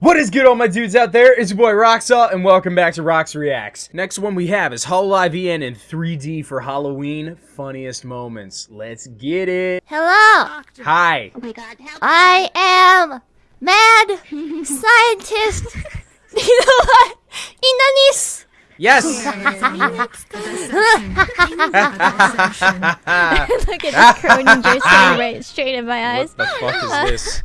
What is good all my dudes out there? It's your boy Roxalt and welcome back to Rox Reacts. Next one we have is Hololive EN in 3D for Halloween funniest moments. Let's get it. Hello, Hi. Oh my god, help I am mad scientist. you know what? Inanis. Yes. Look at this Croninger staring right straight in my eyes. what the fuck is this?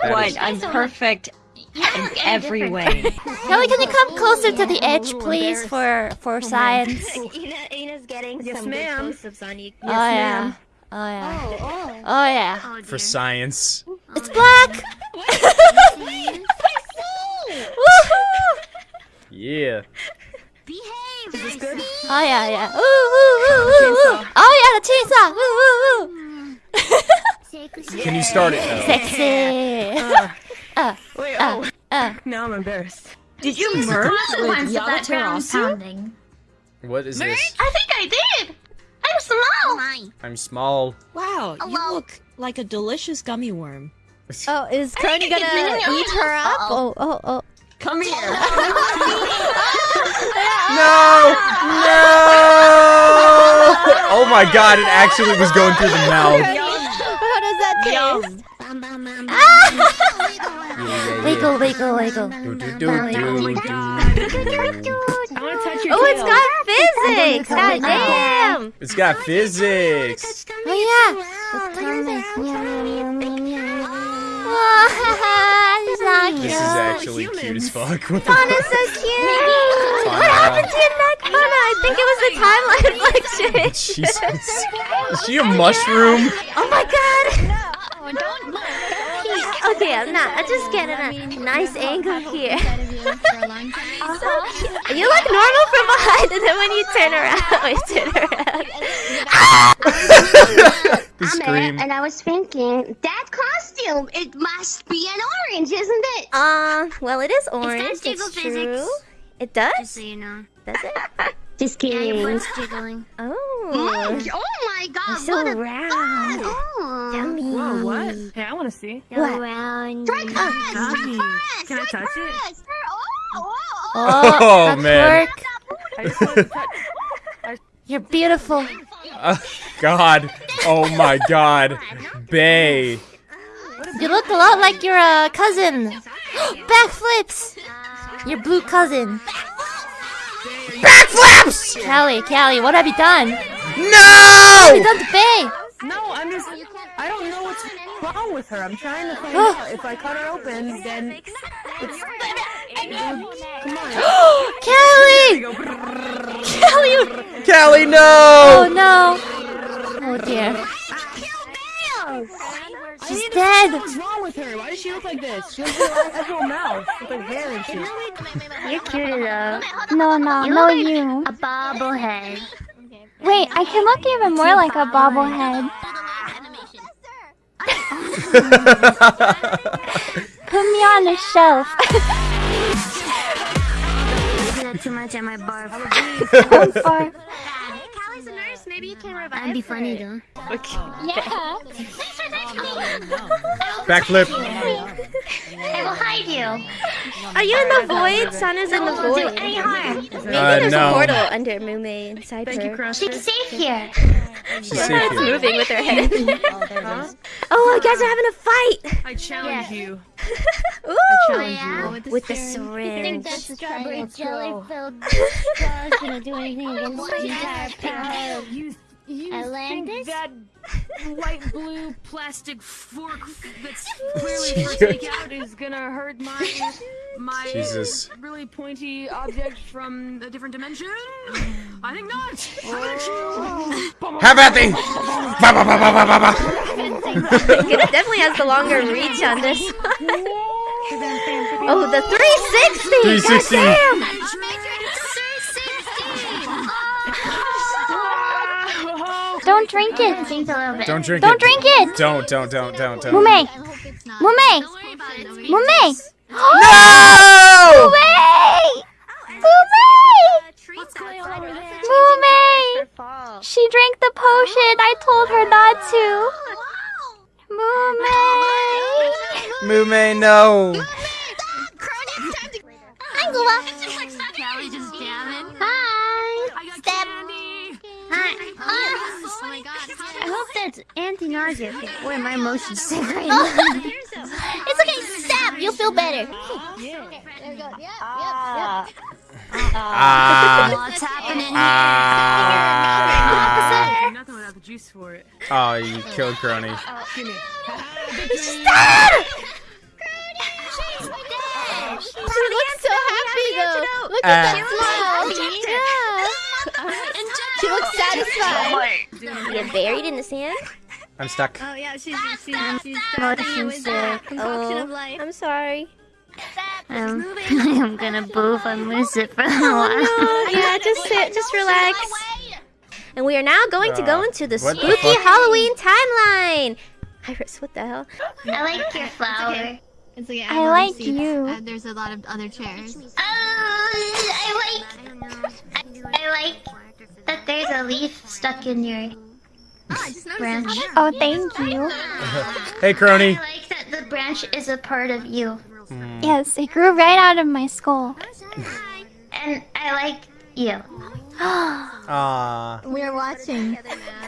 That What? is- I'm perfect in every way. Kelly, can you come closer to the edge, please, for for science? Ina, Ina's getting Yes, some ma'am. good close-ups on you. oh yeah. Oh yeah. Oh, oh. Oh yeah. Oh, For dear. science. It's black. yeah. Behave. Woohoo! Yeah. Is this good? Oh yeah, yeah. Ooh, ooh, ooh, ooh, ooh. Oh yeah, the chainsaw. Ooh, ooh, ooh. Can you start it though? Sexy. Uh, Wait, uh, oh, uh. now I'm embarrassed. Did you merge with consequence of that ground pounding. What is this? I think I did. I'm small. Mine. I'm small. Wow, you look like a delicious gummy worm. Oh, is Kronii gonna eat her up? Oh, oh, oh. Come here. No! No! Oh my god, it actually was going through the mouth. How does that taste? Wiggle, wiggle, wiggle. Do, do, do, do, do. I want to touch your Oh, it's tail. got physics! God damn! It's got physics. Oh, yeah. Oh, he's. This is actually cute as fuck. What the Fauna's so cute! What happened to your neck, Fauna? I think it was the timeline fluctuation. Jesus. Is she a mushroom? Oh my god! Okay, I'm not. I'm just getting a nice angle here. so. You look normal from behind, and then when you turn around, wait, turn around. The I'm scream. it, and I was thinking, that costume, it must be an orange, isn't it? Um, well, it is orange. jiggle It's physics. true. It does? Just so you know. Does it? Just kidding. Yeah, jiggling. Oh. Oh, oh my god, so what a round. Oh. Yummy. Whoa, what? Hey, I want to see. So What? round. Yummy. Strike first! Can I touch it? first! Oh, oh, oh. Oh, Oh, man. work. I just want to touch. You're beautiful. Uh, God. Oh my god. Bae. You look a lot like your uh, cousin. Backflips. Your blue cousin. Backflips! Calli, Calli, what have you done? What have you No! done to Bae? No, I'm just. I don't know what's wrong with her. I'm trying to find Oh. out. If I cut her open, then it's. Come on. Calli! Calli! you- no! Oh no! no. Oh dear. She's dead. What's wrong with her? Why does she look like this? She has a little mouth with like hair and shit. You're cute though. No, no, You no, you. A bobblehead. Wait, I can look even more like a bobblehead. Put me on a shelf. Maybe not too much at my barf. or, Calli's a nurse. Maybe you can revive That'd be funny though. Okay. yeah. Backflip. I will hide you. Are you in the void? Sana's in the Won't do void. any harm. Maybe Uh, there's no. a portal under Mumei inside Thank you, her. Crush. She's safe here. She's safe It's here. moving with her head. oh, you guys are having a fight. I challenge you. Ooh. Yeah. With the Think syringe. that strawberry jelly filled straw is gonna do anything against the entire power You, you Atlantis? think that white blue plastic fork that's clearly for takeout is gonna hurt my my Jesus. really pointy object from a different dimension? I think not. Ba, ba, ba. it definitely has the longer reach on this one. oh, the 360! 360. Goddamn! Don't drink it. Think a little bit. Don't drink it. Don't drink it. Don't, don't, don't, don't, don't. Mumei. Mumei. Don't worry about it. It's Mumei. No! Mumei. Treats outside. Mumei. She drank the potion. I told her not to. Mumei. Mumei, no. Calli just jamming. Hi. I got Step. candy. Hi. Oh, Oh my god. I hope that's anti-nausea. Boy, my emotions sick right now. it's okay. Step. You'll feel better. Yeah. There we go. Yep. Yep. Yep. Ah. What's happening? Ah. Nothing without the juice for it. Oh, you killed Kronii. Stop! She looks so happy though. Look Uh, at that smile. Yeah. She looks satisfied. You're buried in the sand? I'm stuck. Oh yeah, she's she's she's Motion sick. Oh, I'm sorry. Um, I'm gonna boo if I lose it for a while. yeah, just sit, just relax. And we are now going to go Uh, into the what the spooky? Halloween timeline. IRyS, what the hell? I like your flower. It's okay. I like you. Uh, there's a lot of other chairs. Oh, I like. I, I like that there's a leaf stuck in your branch. Oh, thank you. Hey, Kronii. I like that the branch is a part of you, Yes, it grew right out of my skull. and I like you. Ah. We're watching.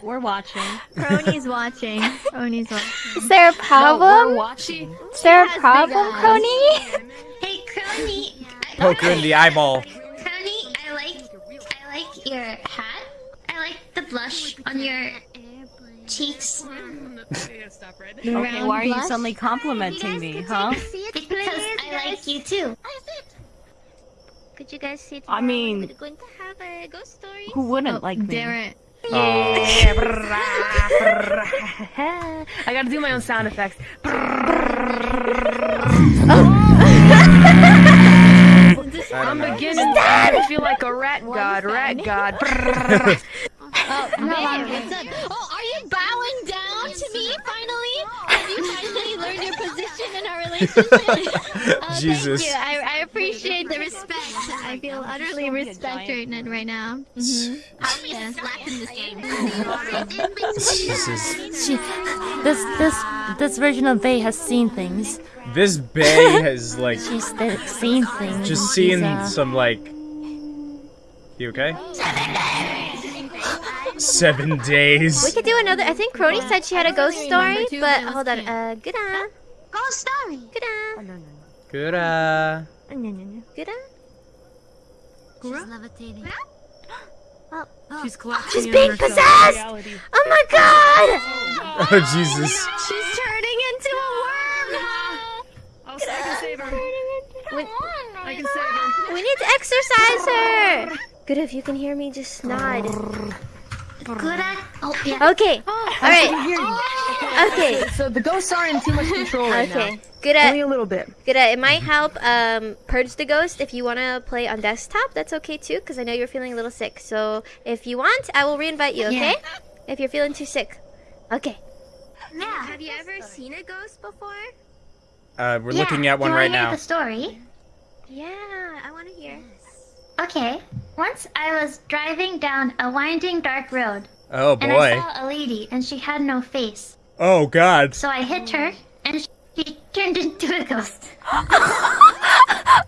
We're watching. Kronii's watching. Kronii's watching. Is there a problem? watching. Is there a problem, Kronii? Hey, Kronii. Poke her in the eyeball. Kronii, I like. I like your hat. I like the blush on your cheeks. Okay, why are you suddenly complimenting me, huh? Because I like you too. Could you guys see? I mean- we're going to have a ghost story. Who wouldn't oh, like me? Darren. Oh, I gotta do my own sound effects. I'm beginning to feel like a rat god, rat god. Oh, babe, what's up? Oh, are you bowing down to me finally? Have you finally learned your position in our relationship? Uh, Jesus. Thank you. I, I appreciate the respect. I feel utterly respected right now. How do you slap in this game? Jesus. She, this this this version of Bae has seen things. This Bae has, like, She's th- seen things. just seen uh, some, like. You okay? Seven days. We could do another. I think Kronii said she had a ghost story, but hold on. Uh, good on. Ghost story. Good on. Good, uh. Good on. She's levitating. She's collapsing She's being herself. possessed! Reality. Oh my god! Oh, Jesus. She's turning into a worm! I'll, I can save her. We, I can save her. we need to exercise her! Good if you can hear me, just nod. Good at. Oh yeah. Okay. Alright. Okay. So the ghosts are in too much control right Okay. now. Good Only a little bit. good at it might help um purge the ghost if you want to play on desktop. That's okay too cuz I know you're feeling a little sick. So if you want, I will reinvite you, okay? If you're feeling too sick. Okay. Yeah. Have you ever seen a ghost before? Uh, we're Yeah, looking at one you right wanna hear now. the story. Yeah, I want to hear. Okay. Once I was driving down a winding dark road, Oh, boy. and I saw a lady, and she had no face. Oh, God. So I hit her, and she turned into a ghost. um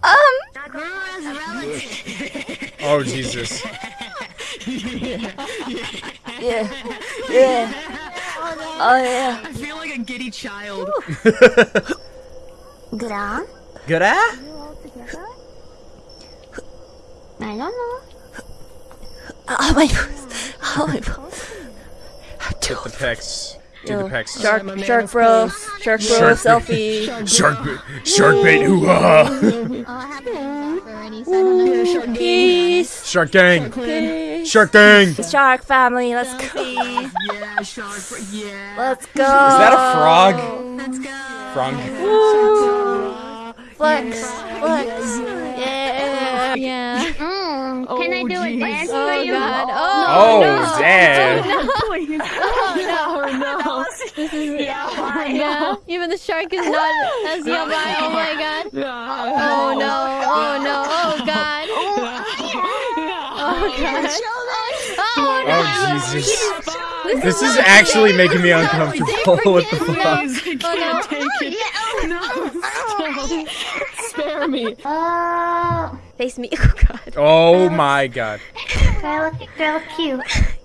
Oh, Jesus. Yeah. Yeah. Oh yeah. I feel like a giddy child. Good on. Good? I don't know. Oh my. Oh my. Hit the pecs. Do the pecs. Shark, I'm a man shark of bro, shark bro, Shark- selfie. Shark bait. Shark bait. Hoo-ha. Oh, I haven't already, so I don't. Peace. Shark gang. Peace. Shark gang. Shark family, let's go. Yeah, shark. Yeah. Let's go. Is that a frog? Let's go. Frog. Flex, flex. Yeah. Yeah. Mm, can I do a jeez. dance for Oh you? god. Oh, Oh, damn. Oh, Please. Oh no. Yeah. Even the shark is not as yabai. Oh my god. Oh no. Oh no. Oh god. Oh god. Oh no. Oh, Jesus. This is actually making me uncomfortable. What the fuck? Oh no. Take it. Oh, no. Stop. Spare me. Oh, Face me. Oh god. Oh my god. Do I look, do I look cute?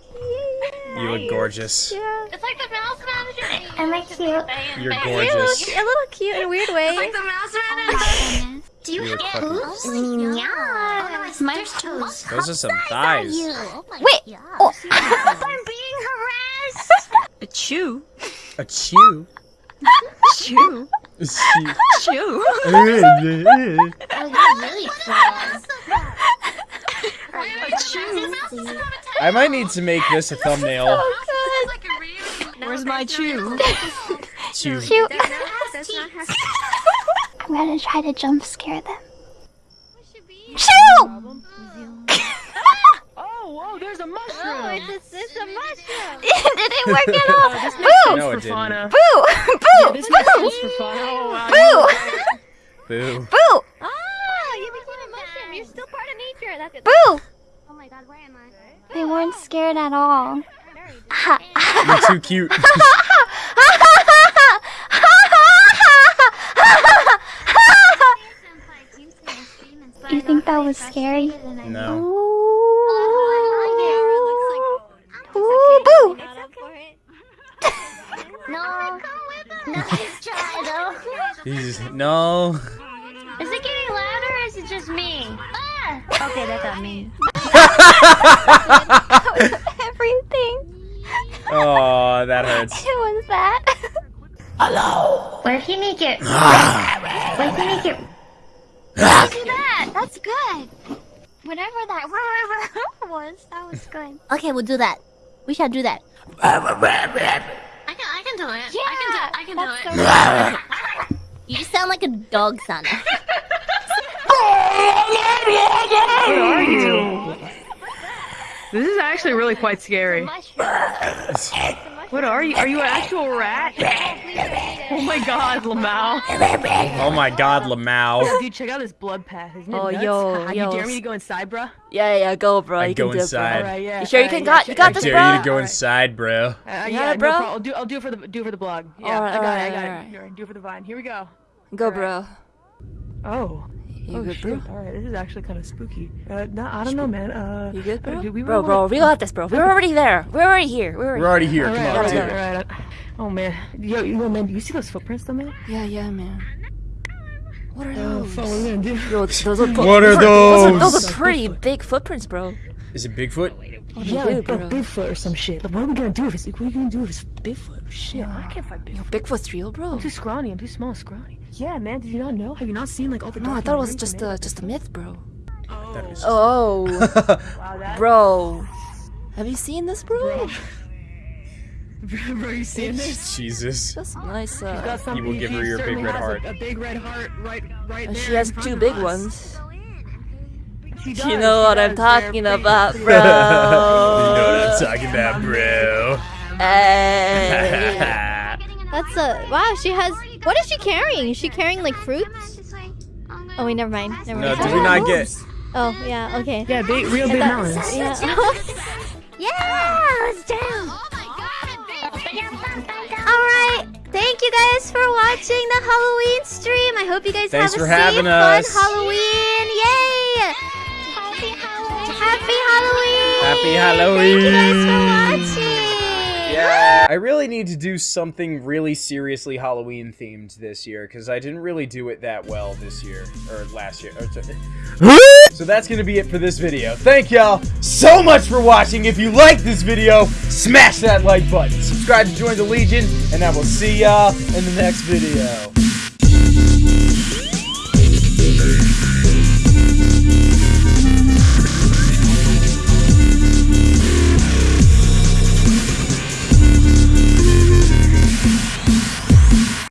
You look gorgeous. Yeah. It's like the mouse manager. Am I cute? You're You gorgeous. look a little cute in a weird way. Like the mouse manager. Do you You look have fucking- boobs? Yeah. My toes. Those are some thighs. Oh Wait. Oh. I'm being harassed. A chew. A chew. Chew. A Chew. Oh, you're really close. I might need to make this a thumbnail. Where's my chew? Chew. Cute. I'm gonna try to jump scare them. Shoo! Oh, whoa, there's a mushroom. Oh, it's a, it's a mushroom. Did it work at all? Oh, this Boo! No, it didn't. Boo! Boo! This makes Boo! sense for fauna. Oh, wow. Boo! Boo. Boo! Oh, you became a mushroom. You're still part of nature. That's it. Boo! Oh my god, where am I? They weren't scared at all. You're too cute. You think that was scary? No. Ooh, boo! No. Nice try though. He's no. Okay, that's not me. Everything. Oh, that hurts. Who was that? What if you make it? what if you make it? Ah. do that. That's good. Whatever that was, that was good. Okay, we'll do that. We shall do that. I can, I can do it. Yeah, I can do, I can do it. You sound like a dog, Sana. What are you? This is actually really quite scary. What are you? Are you an actual rat? Oh my god, Lamau. Oh my god, Lamau. Dude, check out this blood path. Isn't it Oh, nuts? yo, you yo. dare me to go inside, bro? Yeah, yeah, go, bro. I you go can do inside. it, bro. Alright, yeah. You sure you can yeah, got? check- You got I this, dare you to go Alright. inside, bro. Uh, got yeah, it, no bro? problem. I'll do, I'll do it for the, do it for the blog. Yeah, Alright, I got alright, it, I got alright. it. Alright, do it for the vine. Here we go. Go, bro. Oh. You oh good, shit. bro? Alright, this is actually kind of spooky. Uh, no, I don't know, man. Uh, You good, uh, bro? do we Bro, bro, wanna- we got this, bro. We're already there. We're already here. We're We're already. already here. Come Alright, on, alright, do do it. alright, alright. Oh man, yo, yo, man, do you see those footprints though, man? Yeah, yeah, man. What are Oh, those? fuck, what are we gonna do? Yo, those are What are those? Are, those those? are pretty big footprints, bro. Is it Bigfoot? What Yeah, do like, do, like bro? Bigfoot or some shit. Like, what are we gonna do if it's like, what are we gonna do if it's Bigfoot? Shit, I can't fight Bigfoot. Bigfoot's real, bro. I'm too scrawny. I'm too small, scrawny. Yeah, man. Did you not know? Have you not seen like all the? No, I thought it was just a just a myth, bro. That was- Oh, Wow, bro. Have you seen this, bro? Bro, you seen this? Jesus. That's nice. Uh, some, You will give her your big red heart. A, a big red heart, right, right and there. she has two big us. ones. She You know she what I'm does. They're talking big- about, you know what I'm talking about, bro. Hey. That's a wow. She has. What is she carrying? Is she carrying like fruits? Oh wait, never mind. Never no, mind. did we not get? Oh yeah. Okay. Yeah, big, real big melons. Yeah. yeah. Let's do. All right. Thank you guys for watching the Halloween stream. I hope you guys Thanks have for a safe, having fun. Halloween. Yay! Happy Halloween. Happy Halloween. Thank you guys for watching. Yeah. I really need to do something really seriously Halloween themed this year because I didn't really do it that well this year or last year. Or so that's gonna be it for this video. Thank y'all so much for watching. If you like this video, smash that like button. Subscribe to join the Legion, and I will see y'all in the next video.